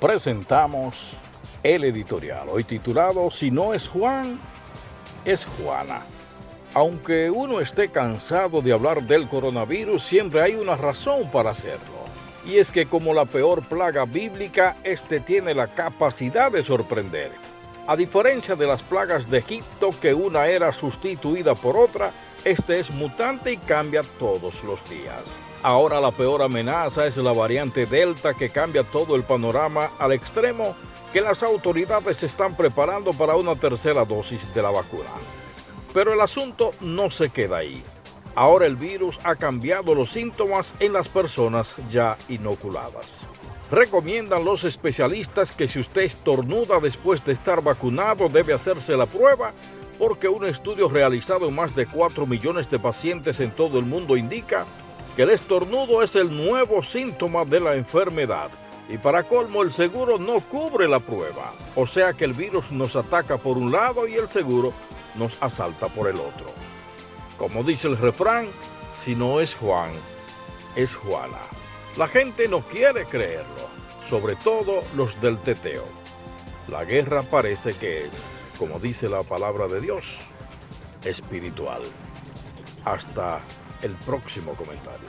presentamos el editorial, hoy titulado Si no es Juan, es Juana. Aunque uno esté cansado de hablar del coronavirus, siempre hay una razón para hacerlo. Y es que como la peor plaga bíblica, este tiene la capacidad de sorprender. A diferencia de las plagas de Egipto, que una era sustituida por otra, este es mutante y cambia todos los días. Ahora la peor amenaza es la variante Delta que cambia todo el panorama al extremo que las autoridades están preparando para una tercera dosis de la vacuna. Pero el asunto no se queda ahí. Ahora el virus ha cambiado los síntomas en las personas ya inoculadas. Recomiendan los especialistas que si usted estornuda después de estar vacunado debe hacerse la prueba porque un estudio realizado en más de 4 millones de pacientes en todo el mundo indica que el estornudo es el nuevo síntoma de la enfermedad. Y para colmo, el seguro no cubre la prueba. O sea que el virus nos ataca por un lado y el seguro nos asalta por el otro. Como dice el refrán, si no es Juan, es Juana. La gente no quiere creerlo, sobre todo los del teteo. La guerra parece que es, como dice la palabra de Dios, espiritual. Hasta el próximo comentario.